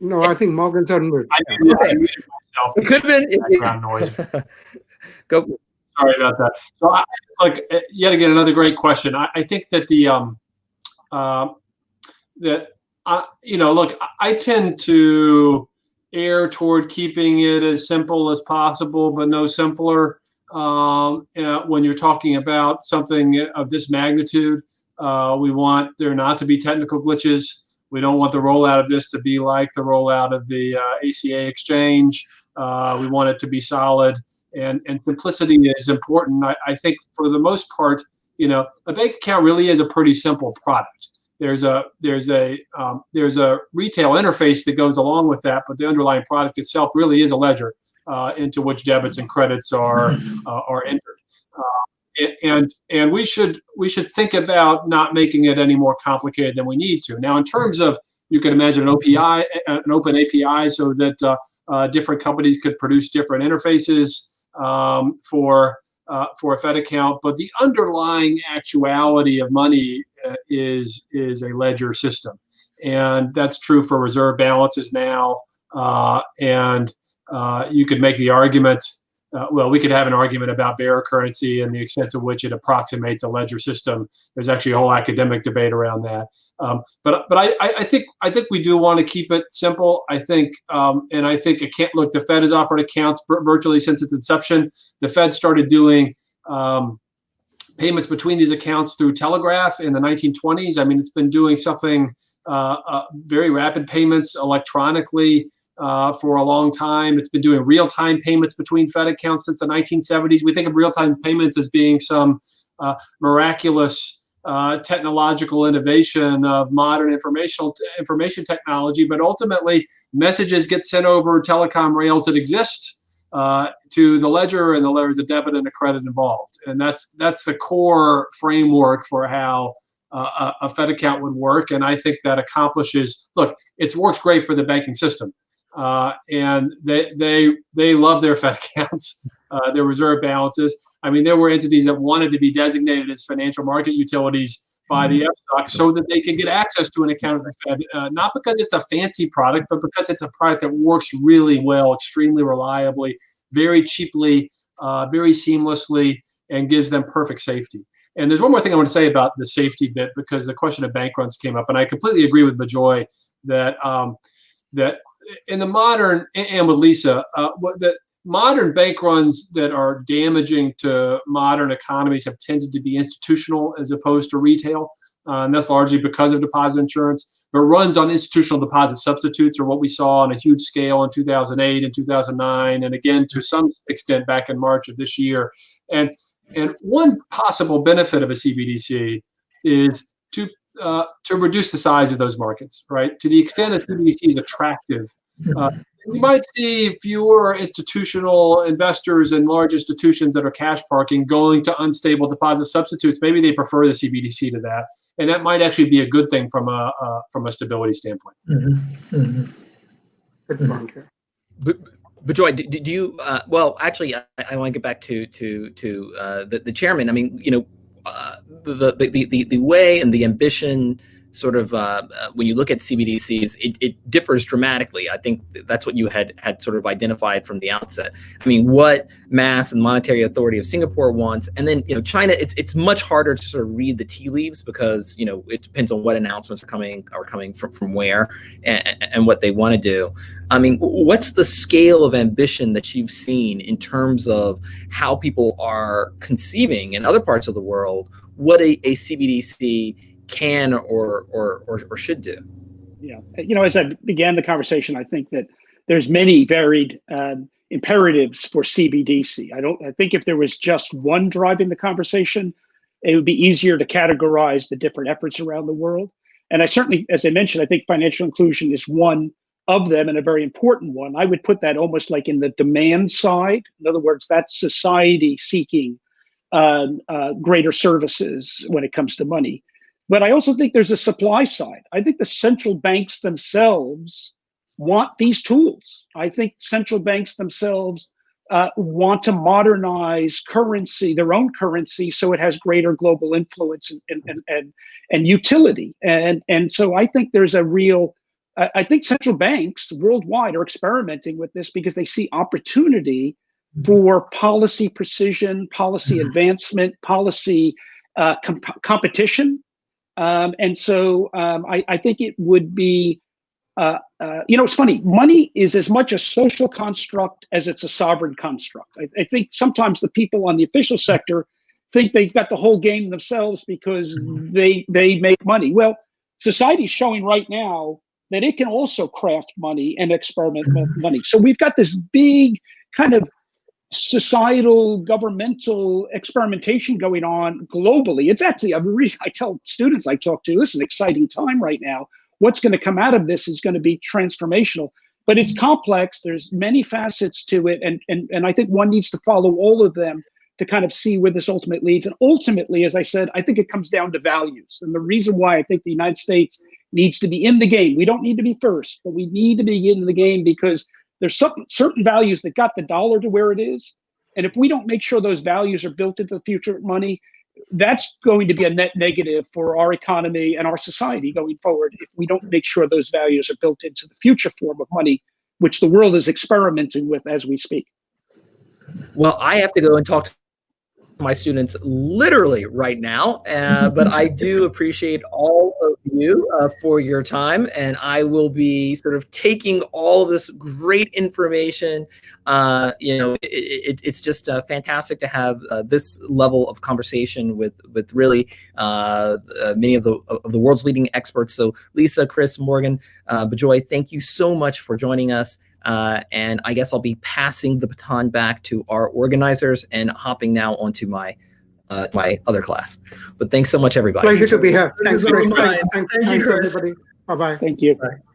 No, I think Morgan's on mute. I I muted myself. It could have been. Background noise. Go. Sorry about that. So, I, look, uh, yet again, another great question. I, I think that the um, uh, that I, you know, look, I- tend to err toward keeping it as simple as possible, but no simpler. Um, uh, when you're talking about something of this magnitude, uh, we want there not to be technical glitches. We don't want the rollout of this to be like the rollout of the uh, ACA exchange. Uh, we want it to be solid and and simplicity is important. I, I think for the most part, you know, a bank account really is a pretty simple product. There's a there's a um, there's a retail interface that goes along with that, but the underlying product itself really is a ledger uh, into which debits and credits are uh, are entered. Uh, and and we should we should think about not making it any more complicated than we need to. Now, in terms of you can imagine an OPI, an open API, so that uh, uh, different companies could produce different interfaces um, for uh, for a Fed account, but the underlying actuality of money uh, is is a ledger system, and that's true for reserve balances now. Uh, and uh, you could make the argument. Uh, well, we could have an argument about bearer currency and the extent to which it approximates a ledger system. There's actually a whole academic debate around that. Um, but but I, I think I think we do want to keep it simple. I think um, and I think it can't look. The Fed has offered accounts virtually since its inception. The Fed started doing um, payments between these accounts through telegraph in the 1920s. I mean, it's been doing something uh, uh, very rapid payments electronically uh, for a long time. It's been doing real-time payments between Fed accounts since the 1970s. We think of real-time payments as being some uh, miraculous uh, technological innovation of modern informational information technology, but ultimately messages get sent over telecom rails that exist uh, to the ledger, and the there's a debit and a credit involved, and that's that's the core framework for how uh, a, a Fed account would work, and I think that accomplishes. Look, it's works great for the banking system, uh, and they they they love their Fed accounts, uh, their reserve balances. I mean, there were entities that wanted to be designated as financial market utilities by the FSOC so that they could get access to an account at the Fed, uh, not because it's a fancy product, but because it's a product that works really well, extremely reliably, very cheaply, uh, very seamlessly, and gives them perfect safety. And there's one more thing I want to say about the safety bit because the question of bank runs came up, and I completely agree with Bejoy that um, that in the modern and with Lisa, uh, that modern bank runs that are damaging to modern economies have tended to be institutional as opposed to retail. Uh, and that's largely because of deposit insurance. But runs on institutional deposit substitutes are what we saw on a huge scale in 2008 and 2009, and again to some extent back in March of this year. And and one possible benefit of a CBDC is uh, to reduce the size of those markets, right? To the extent that CBDC is attractive, uh, you might see fewer institutional investors and large institutions that are cash parking going to unstable deposit substitutes. Maybe they prefer the CBDC to that, and that might actually be a good thing from a uh, from a stability standpoint. Mm-hmm. Mm-hmm. Good point here. But, but Joy, do, do you? Uh, well, actually, I, I want to get back to to to uh, the the chairman. I mean, you know, uh, the, the the the way and the ambition sort of uh, uh, when you look at CBDCs, it, it, differs dramatically. I think that's what you had had sort of identified from the outset. I mean, what MAS and monetary authority of Singapore wants, and then you know China. It's it's much harder to sort of read the tea leaves because you know it depends on what announcements are coming are coming from from where and, and what they want to do. I mean, what's the scale of ambition that you've seen in terms of how people are conceiving in other parts of the world what a, a CBDC can or, or or or, should do. Yeah, you know, as I began the conversation, I think that there's many varied um, imperatives for CBDC. I don't. I think if there was just one driving the conversation, it would be easier to categorize the different efforts around the world. And I certainly, as I mentioned, I think financial inclusion is one of them and a very important one. I would put that almost like in the demand side. In other words, that's society seeking uh, uh, greater services when it comes to money. But I also think there's a supply side. I think the central banks themselves want these tools. I think central banks themselves uh, want to modernize currency, their own currency, so it has greater global influence and and and and, utility. And and so I think there's a real I think central banks worldwide are experimenting with this because they see opportunity for policy precision, policy mm-hmm. advancement, policy uh, comp- competition um, and so um, I, I, think it would be, uh, uh, you know, it's funny. Money is as much a social construct as it's a sovereign construct. I, I, think sometimes the people on the official sector think they've got the whole game themselves because mm-hmm. they they make money. Well, society's showing right now that it can also craft money and experiment with money. So we've got this big kind of societal governmental experimentation going on globally. It's actually re- i tell students i talk to this is an exciting time right now. What's going to come out of this is going to be transformational. But it's complex. There's many facets to it and, and and i think one needs to follow all of them to kind of see where this ultimately leads. And ultimately as i said i think it comes down to values. And the reason why i think the united states needs to be in the game we don't need to be first but we need to be in the game because there's some, certain values that got the dollar to where it is. And if we don't make sure those values are built into the future money, that's going to be a net negative for our economy and our society going forward if we don't make sure those values are built into the future form of money, which the world is experimenting with as we speak. Well, I have to go and talk to my students literally right now. Uh, but I do appreciate all of you uh, for your time. And I will be sort of taking all of this great information. Uh, you know, it, it, it's just uh, fantastic to have uh, this level of conversation with with really uh, many of the of the world's leading experts. So Lisa, Chris, Morgan, uh, Bejoy, thank you so much for joining us. Uh, and I guess I'll be passing the baton back to our organizers and hopping now onto my uh, my other class. But thanks so much, everybody. Pleasure to be here. Thanks, Chris. Thanks, thanks, Thank you, thanks Chris. everybody. Bye-bye. Thank you. Bye.